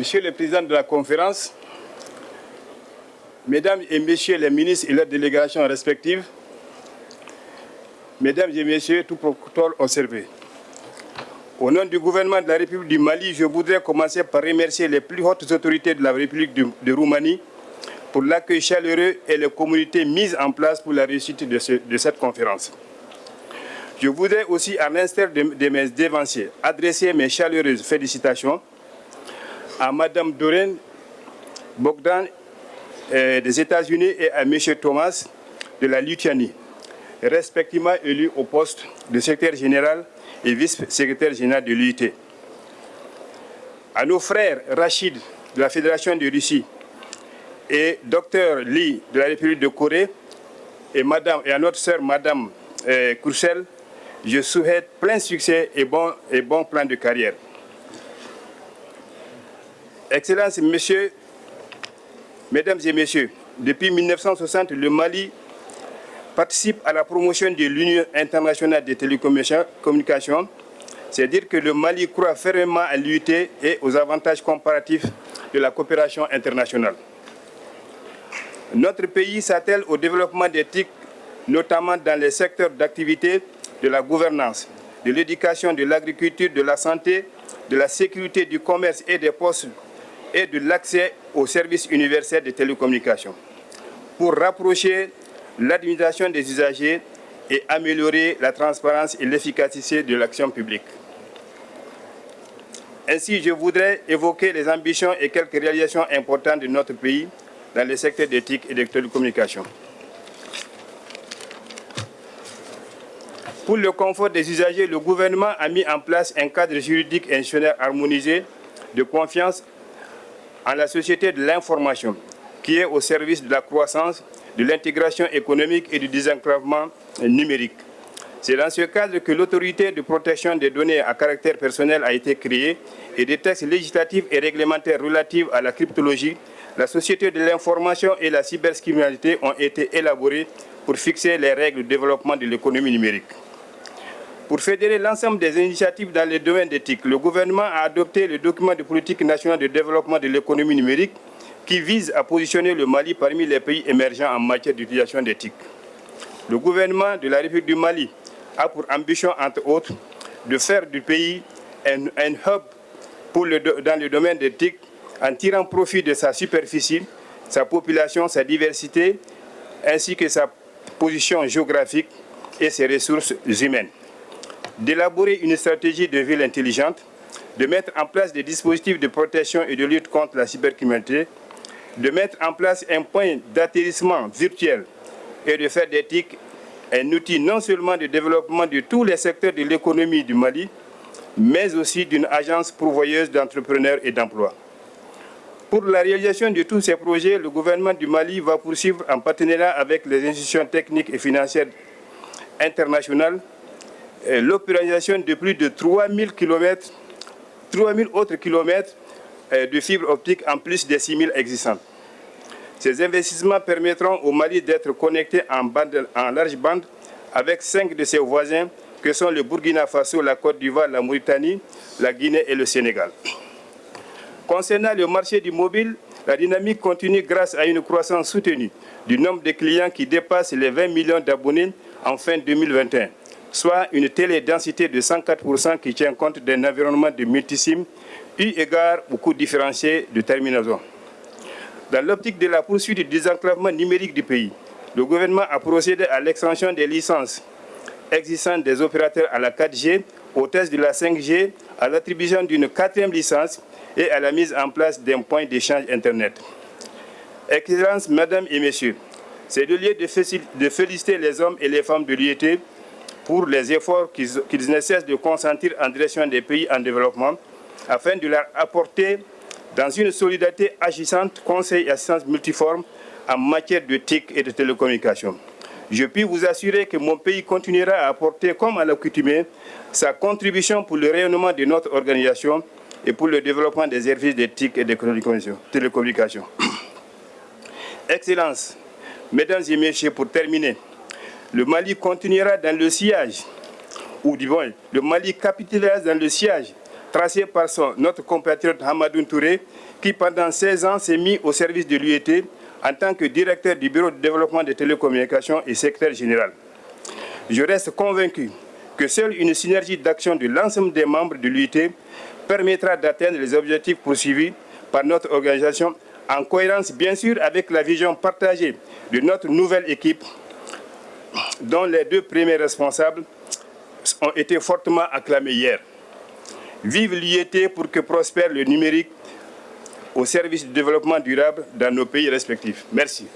Monsieur le Président de la conférence, Mesdames et Messieurs les ministres et leurs délégations respectives, Mesdames et Messieurs, tout protocole observé. Au nom du gouvernement de la République du Mali, je voudrais commencer par remercier les plus hautes autorités de la République de, Roumanie pour l'accueil chaleureux et les communautés mises en place pour la réussite de, cette conférence. Je voudrais aussi, à l'instar de, mes dévanciers, adresser mes chaleureuses félicitations à Mme Doreen Bogdan euh, des États-Unis et à M. Thomas de la Lituanie, respectivement élus au poste de secrétaire général et vice-secrétaire général de l'UIT. À nos frères Rachid de la Fédération de Russie et Dr Lee de la République de Corée et, madame, à notre sœur Madame euh, je souhaite plein succès et bon, et bon plan de carrière. Excellences, Messieurs, Mesdames et Messieurs, depuis 1960, le Mali participe à la promotion de l'Union internationale des télécommunications, c'est-à-dire que le Mali croit fermement à l'UT et aux avantages comparatifs de la coopération internationale. Notre pays s'attelle au développement d'éthique, notamment dans les secteurs d'activité de la gouvernance, de l'éducation, de l'agriculture, de la santé, de la sécurité, du commerce et des postes et de l'accès aux services universels de télécommunications pour rapprocher l'administration des usagers et améliorer la transparence et l'efficacité de l'action publique. Ainsi, je voudrais évoquer les ambitions et quelques réalisations importantes de notre pays dans les secteurs d'éthique et de télécommunications. Pour le confort des usagers, le gouvernement a mis en place un cadre juridique et institutionnel harmonisé de confiance en la société de l'information, qui est au service de la croissance, de l'intégration économique et du désenclavement numérique. C'est dans ce cadre que l'autorité de protection des données à caractère personnel a été créée et des textes législatifs et réglementaires relatifs à la cryptologie, la société de l'information et la cybercriminalité ont été élaborés pour fixer les règles de développement de l'économie numérique. Pour fédérer l'ensemble des initiatives dans les domaines d'éthique, le gouvernement a adopté le document de politique nationale de développement de l'économie numérique qui vise à positionner le Mali parmi les pays émergents en matière d'utilisation d'éthique. Le gouvernement de la République du Mali a pour ambition, entre autres, de faire du pays un, hub dans le domaine d'éthique en tirant profit de sa superficie, sa population, sa diversité, ainsi que sa position géographique et ses ressources humaines d'élaborer une stratégie de ville intelligente, de mettre en place des dispositifs de protection et de lutte contre la cybercriminalité, de mettre en place un point d'atterrissement virtuel et de faire d'éthique un outil non seulement de développement de tous les secteurs de l'économie du Mali, mais aussi d'une agence pourvoyeuse d'entrepreneurs et d'emplois. Pour la réalisation de tous ces projets, le gouvernement du Mali va poursuivre en partenariat avec les institutions techniques et financières internationales l'opéralisation de plus de 3000 km, 3000 autres kilomètres euh, de fibres optiques en plus des 6000 existantes. Ces investissements permettront au Mali d'être connecté en, en large bande avec cinq de ses voisins que sont le Burkina Faso, la Côte d'Ivoire, la Mauritanie, la Guinée et le Sénégal. Concernant le marché du mobile, la dynamique continue grâce à une croissance soutenue du nombre de clients qui dépasse les 20 millions d'abonnés en fin 2021 soit une télédensité de 104% qui tient compte d'un environnement de multisim eu égard au coût différencié de terminaison. Dans l'optique de la poursuite du désenclavement numérique du pays, le gouvernement a procédé à l'extension des licences existantes des opérateurs à la 4G, au test de la 5G, à l'attribution d'une quatrième licence et à la mise en place d'un point d'échange Internet. Excellences, Mesdames et Messieurs, c'est le lieu de féliciter les hommes et les femmes de l'IET pour les efforts qu'ils ne cessent de consentir en direction des pays en développement afin de leur apporter dans une solidarité agissante, conseil et assistance multiforme en matière de TIC et de télécommunications. Je puis vous assurer que mon pays continuera à apporter, comme à l'accoutumée, sa contribution pour le rayonnement de notre organisation et pour le développement des services de TIC et de télécommunications. Excellences, Mesdames et Messieurs, pour terminer, le Mali continuera dans le sillage, ou du moins, le Mali capitulera dans le siège tracé par son, notre compatriote Hamadou Touré, qui pendant 16 ans s'est mis au service de l'UET en tant que directeur du Bureau de développement des télécommunications et secrétaire général. Je reste convaincu que seule une synergie d'action de l'ensemble des membres de l'UET permettra d'atteindre les objectifs poursuivis par notre organisation en cohérence bien sûr avec la vision partagée de notre nouvelle équipe dont les deux premiers responsables ont été fortement acclamés hier. Vive l'IET pour que prospère le numérique au service du développement durable dans nos pays respectifs. Merci.